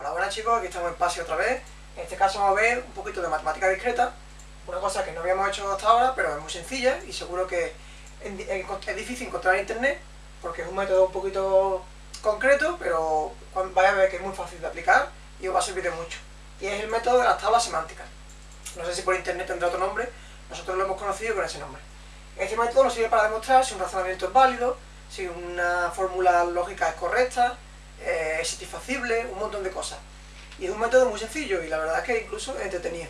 Hola, buenas chicos, aquí estamos en PASI otra vez. En este caso vamos a ver un poquito de matemática discreta, una cosa que no habíamos hecho hasta ahora, pero es muy sencilla y seguro que es difícil encontrar en internet, porque es un método un poquito concreto, pero vais a ver que es muy fácil de aplicar y os va a servir de mucho. Y es el método de las tablas semánticas. No sé si por internet tendrá otro nombre, nosotros lo hemos conocido con ese nombre. Este método nos sirve para demostrar si un razonamiento es válido, si una fórmula lógica es correcta, eh, es satisfacible, un montón de cosas. Y es un método muy sencillo y la verdad es que incluso entretenido.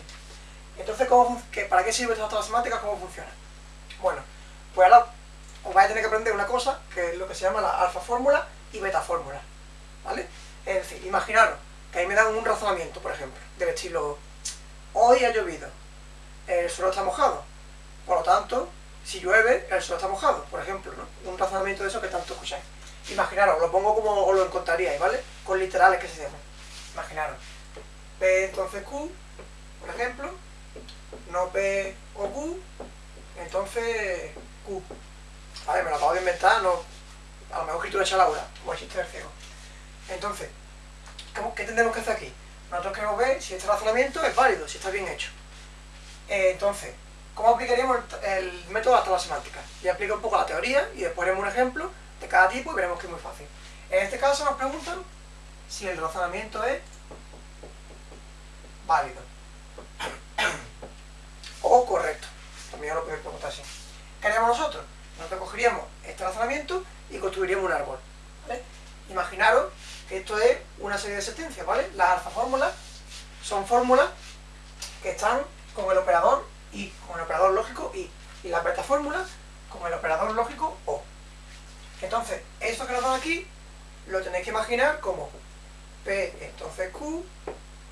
Entonces, ¿cómo, ¿para qué sirve esta tabla semántica? ¿Cómo funciona? Bueno, pues ahora os vais a tener que aprender una cosa, que es lo que se llama la alfa fórmula y beta fórmula. ¿Vale? Es decir, imaginaros que ahí me dan un razonamiento, por ejemplo, del estilo, hoy ha llovido, el suelo está mojado, por lo tanto, si llueve, el suelo está mojado, por ejemplo, ¿no? Un razonamiento de eso que tanto escucháis. Imaginaros, lo pongo como os lo encontraríais, ¿vale? Con literales que se llaman. Imaginaros. P entonces Q, por ejemplo, no P o Q, entonces Q. Vale, me lo acabo de inventar, no, a lo mejor escritura hecha Laura, como el chiste del ciego. Entonces, ¿qué tendremos que hacer aquí? Nosotros queremos ver si este razonamiento es válido, si está bien hecho. Eh, entonces, ¿cómo aplicaríamos el, método hasta la semántica? Ya aplico un poco la teoría y después haremos un ejemplo tipo y veremos que es muy fácil. En este caso nos preguntan si el razonamiento es válido o correcto. También lo podemos preguntar así. ¿Qué haríamos nosotros? Nosotros cogeríamos este razonamiento y construiríamos un árbol. Imaginaros que esto es una serie de sentencias, ¿vale? Las alfa fórmulas son fórmulas que están con el operador y, con el operador lógico y, y las beta fórmulas con el operador lógico. Entonces, esto que nos dan aquí, lo tenéis que imaginar como P, entonces Q,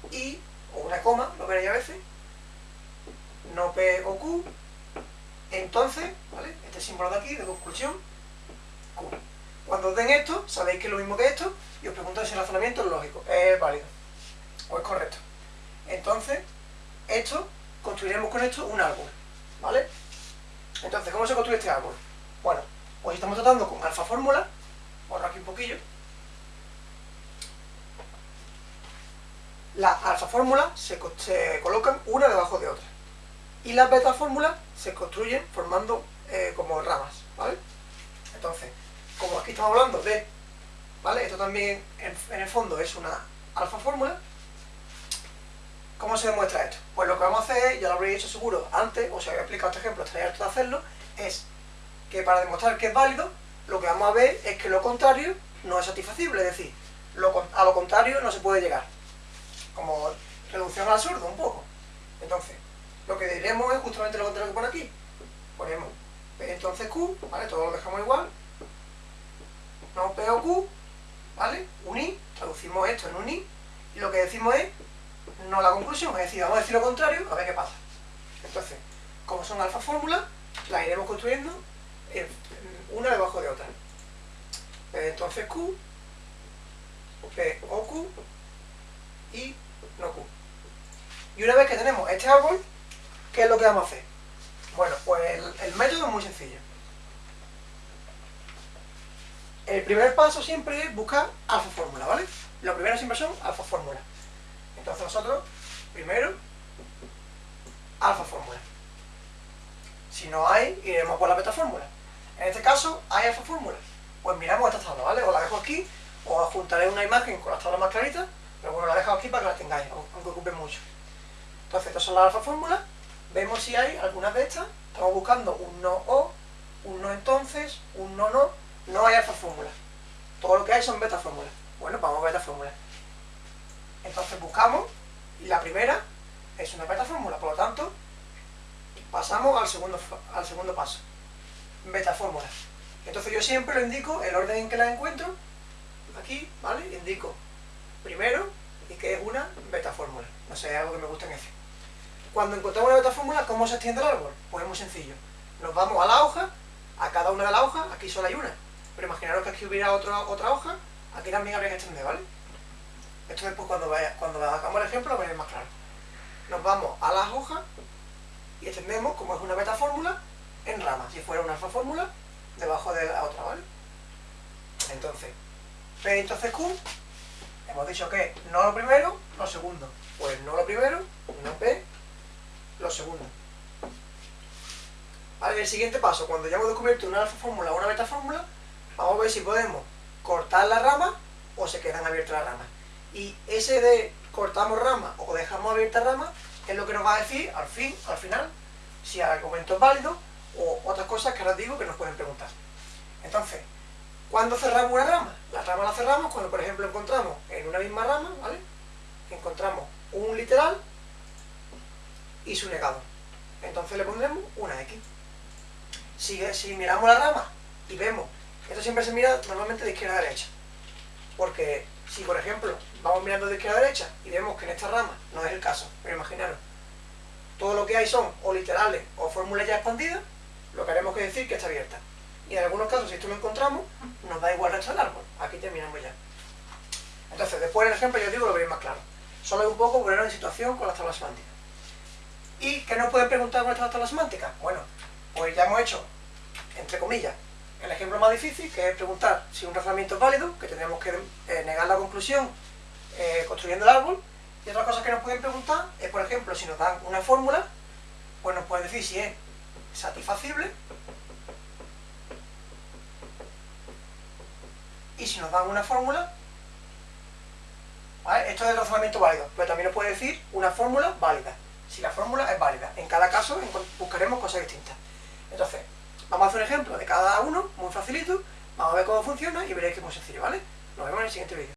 y, o una coma, lo veréis a veces, no P o Q, entonces, ¿vale? Este símbolo de aquí, de conclusión, Q. Cuando os den esto, sabéis que es lo mismo que esto, y os pregunto si el razonamiento es lógico, es válido, o es correcto. Entonces, esto, construiremos con esto un árbol, ¿vale? Entonces, ¿cómo se construye este árbol? Bueno, pues estamos tratando con alfa fórmula, borro aquí un poquillo, las alfa fórmulas se, colocan una debajo de otra. Y las beta fórmulas se construyen formando eh, como ramas, ¿vale? Entonces, como aquí estamos hablando de, ¿vale? Esto también en, el fondo es una alfa fórmula. ¿Cómo se demuestra esto? Pues lo que vamos a hacer, ya lo habréis hecho seguro antes, o si había explicado este ejemplo, estaría harto de hacerlo, es que para demostrar que es válido, lo que vamos a ver es que lo contrario no es satisfacible, es decir, a lo contrario no se puede llegar. Como reducción al absurdo, un poco. Entonces, lo que diremos es justamente lo contrario que pone aquí. Ponemos P entonces Q, ¿vale? Todo lo dejamos igual, no P o Q, ¿vale? Un I, traducimos esto en un I, y lo que decimos es no la conclusión, es decir, vamos a decir lo contrario, a ver qué pasa. Entonces, como son alfa fórmulas, las iremos construyendo una debajo de otra. Entonces Q, P o Q, y no Q. Y una vez que tenemos este árbol, ¿qué es lo que vamos a hacer? Bueno, pues el método es muy sencillo. El primer paso siempre es buscar alfa fórmula, ¿vale? Lo primero siempre son alfa fórmula. Entonces nosotros, primero, alfa fórmula. Si no hay, iremos por la beta fórmula. En este caso, hay alfa fórmula. Pues miramos esta tabla, ¿vale? Os la dejo aquí, os juntaré una imagen con las tablas más claritas, pero bueno, la dejo aquí para que la tengáis, aunque ocupen mucho. Entonces, estas son las alfa fórmulas. Vemos si hay algunas de estas. Estamos buscando un no o, un no entonces, un no no, no hay alfa fórmula. Todo lo que hay son beta fórmulas. Bueno, vamos a beta fórmula. Entonces buscamos, y la primera es una beta fórmula, por lo tanto, pasamos al segundo, al segundo paso. Beta fórmula. Entonces yo siempre lo indico el orden en que la encuentro, aquí, ¿vale? Indico primero y que es una beta fórmula. No sé, es algo que me gusta en ese. Cuando encontramos una beta fórmula, ¿cómo se extiende el árbol? Pues es muy sencillo. Nos vamos a la hoja, a cada una de las hojas, aquí solo hay una. Pero imaginaros que aquí hubiera otra, otra hoja, aquí también habría que extender, ¿vale? Esto después cuando, vaya, cuando hagamos el ejemplo lo veréis más claro. Nos vamos a las hojas y extendemos, como es una beta fórmula, en ramas. Si fuera una alfa fórmula, debajo de la otra, ¿vale? Entonces, P entonces Q, Hemos dicho que no lo primero, lo segundo. Pues no lo primero, no P, lo segundo. Vale, el siguiente paso, cuando ya hemos descubierto una alfa fórmula o una beta fórmula, vamos a ver si podemos cortar la rama o se quedan abiertas las ramas. Y ese de cortamos rama o dejamos abierta rama es lo que nos va a decir al fin, al final, si el argumento es válido o otras cosas que ahora digo que nos pueden preguntar. Entonces, ¿cuándo cerramos una rama? La rama la cerramos cuando, por ejemplo, encontramos en una misma rama, ¿vale? Encontramos un literal y su negado. Entonces le pondremos una X. Si, si miramos la rama y vemos, esto siempre se mira normalmente de izquierda a derecha, porque si por ejemplo vamos mirando de izquierda a derecha y vemos que en esta rama no es el caso, pero imaginaros, todo lo que hay son o literales o fórmulas ya expandidas, lo que haremos que decir que está abierta. Y en algunos casos, si esto lo encontramos, nos da igual resto del árbol. Aquí terminamos ya. Entonces, después en el ejemplo, yo digo, lo veréis más claro. Solo es un poco ponerlo en situación con las tablas semánticas. ¿Y qué nos pueden preguntar con estas tablas semánticas? Bueno, pues ya hemos hecho, entre comillas, el ejemplo más difícil, que es preguntar si un razonamiento es válido, que tendríamos que eh, negar la conclusión eh, construyendo el árbol. Y otra cosa que nos pueden preguntar es, por ejemplo, si nos dan una fórmula, pues nos pueden decir si es satisfacible y si nos dan una fórmula, esto es el razonamiento válido, pero también nos puede decir una fórmula válida, si la fórmula es válida. En cada caso buscaremos cosas distintas. Entonces, vamos a hacer un ejemplo de cada uno, muy facilito, vamos a ver cómo funciona y veréis que es muy sencillo, ¿vale? Nos vemos en el siguiente vídeo.